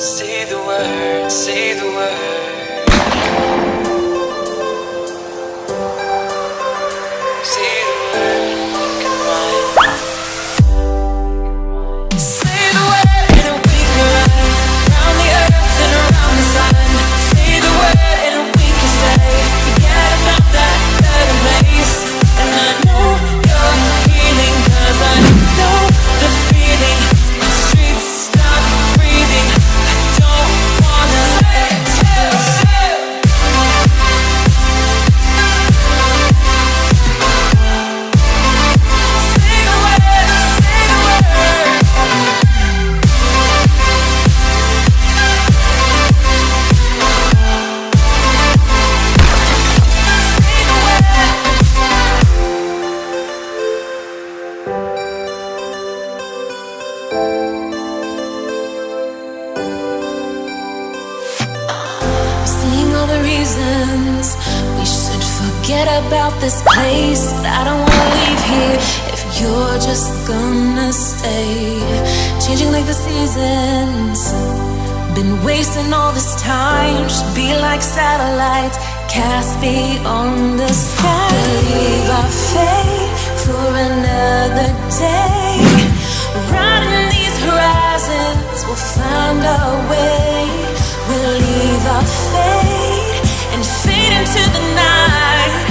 Say the word, say the word. Reasons we should forget about this place. I don't wanna leave here if you're just gonna stay. Changing like the seasons. Been wasting all this time. Should be like satellites cast beyond the sky. Leave our fate for another day. Riding these horizons, we'll find our way. We'll leave our fate into the night.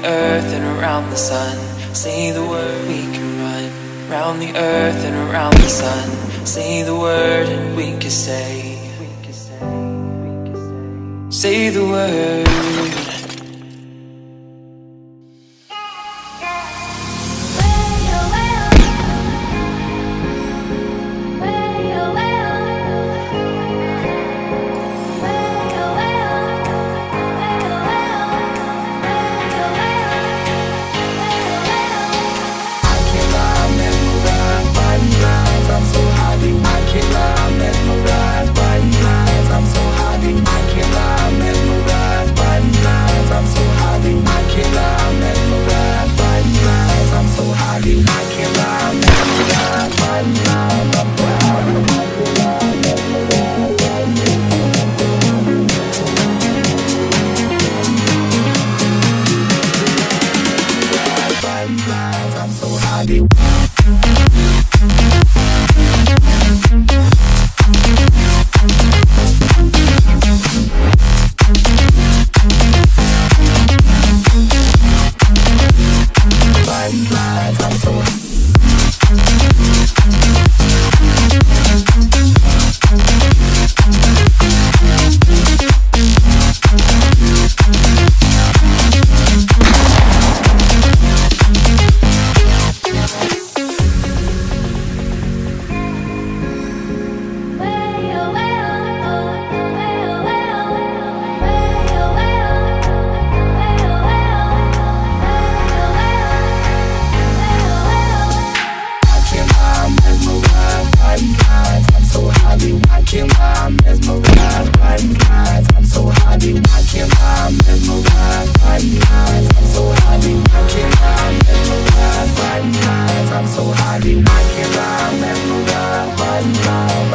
The earth and around the sun. Say the word, we can run round the earth and around the sun. Say the word and we can say. Say the word.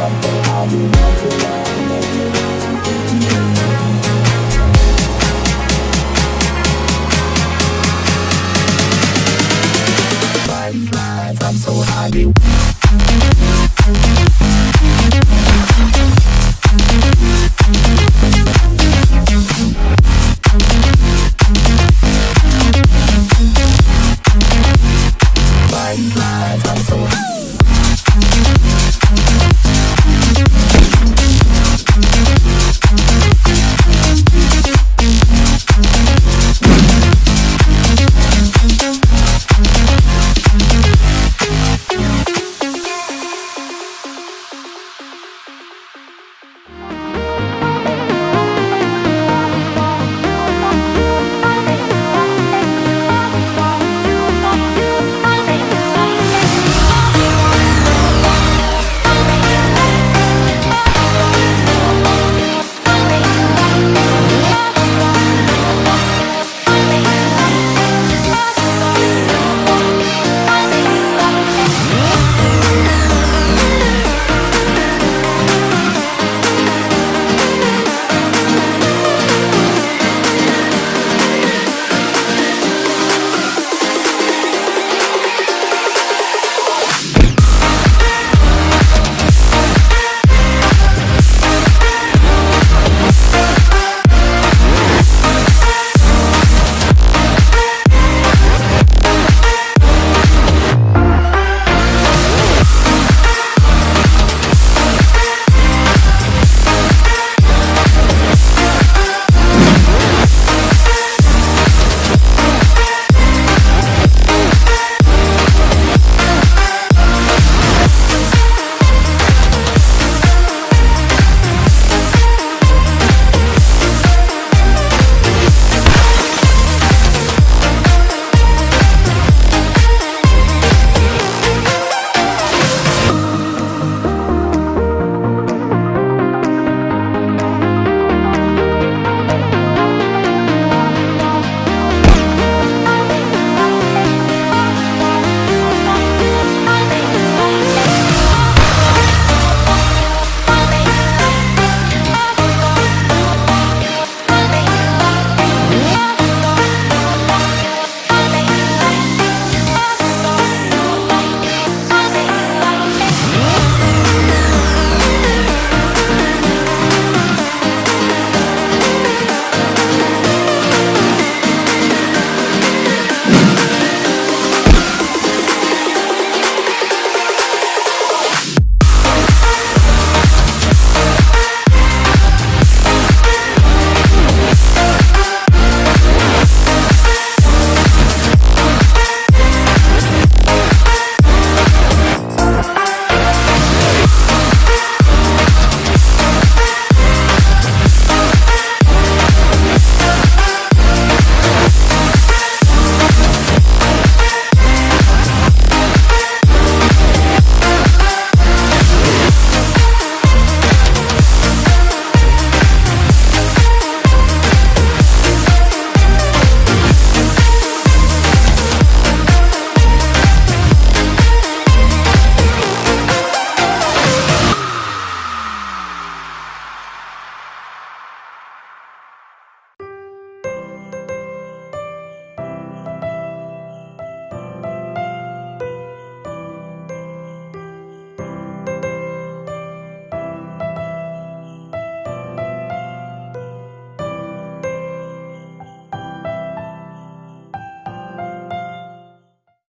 I'll be